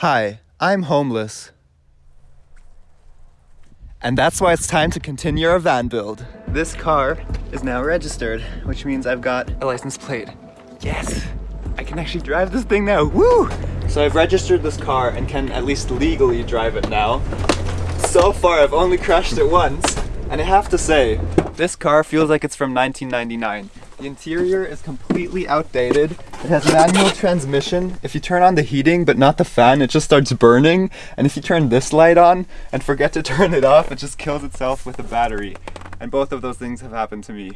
Hi, I'm homeless. And that's why it's time to continue our van build. This car is now registered, which means I've got a license plate. Yes! I can actually drive this thing now, woo! So I've registered this car and can at least legally drive it now. So far I've only crashed it once, and I have to say, this car feels like it's from 1999. The interior is completely outdated. It has manual transmission. If you turn on the heating but not the fan, it just starts burning. And if you turn this light on and forget to turn it off, it just kills itself with a battery. And both of those things have happened to me.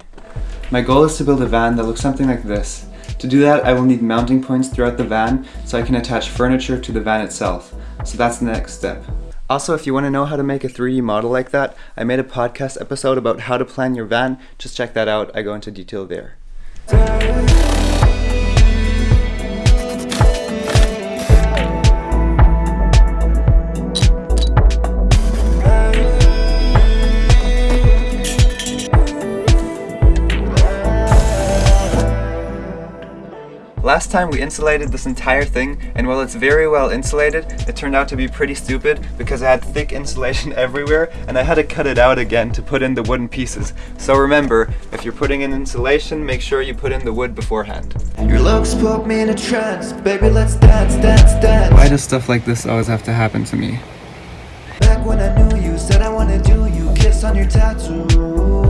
My goal is to build a van that looks something like this. To do that, I will need mounting points throughout the van so I can attach furniture to the van itself. So that's the next step. Also, if you want to know how to make a 3D model like that, I made a podcast episode about how to plan your van. Just check that out. I go into detail there. Day. Last time we insulated this entire thing, and while it's very well insulated, it turned out to be pretty stupid because I had thick insulation everywhere and I had to cut it out again to put in the wooden pieces. So remember, if you're putting in insulation, make sure you put in the wood beforehand. Your looks put me in a trance, baby let's dance, dance, dance. Why does stuff like this always have to happen to me? Back when I knew you, said I wanna do you, kiss on your tattoo.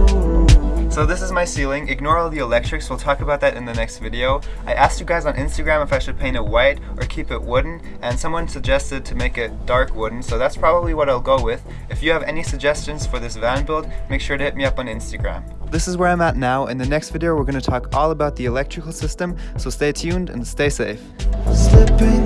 So this is my ceiling. Ignore all the electrics. We'll talk about that in the next video. I asked you guys on Instagram if I should paint it white or keep it wooden, and someone suggested to make it dark wooden, so that's probably what I'll go with. If you have any suggestions for this van build, make sure to hit me up on Instagram. This is where I'm at now. In the next video, we're going to talk all about the electrical system, so stay tuned and stay safe. Slipping